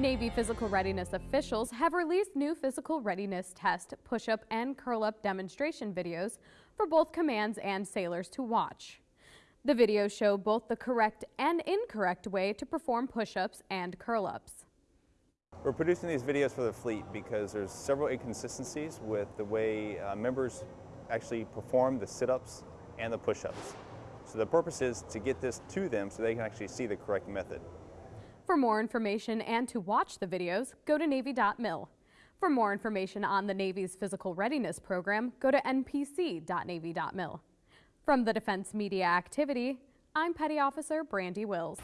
Navy physical readiness officials have released new physical readiness test, push-up, and curl-up demonstration videos for both commands and sailors to watch. The videos show both the correct and incorrect way to perform push-ups and curl-ups. We're producing these videos for the fleet because there's several inconsistencies with the way uh, members actually perform the sit-ups and the push-ups. So the purpose is to get this to them so they can actually see the correct method. For more information and to watch the videos, go to Navy.mil. For more information on the Navy's Physical Readiness Program, go to npc.navy.mil. From the Defense Media Activity, I'm Petty Officer Brandy Wills.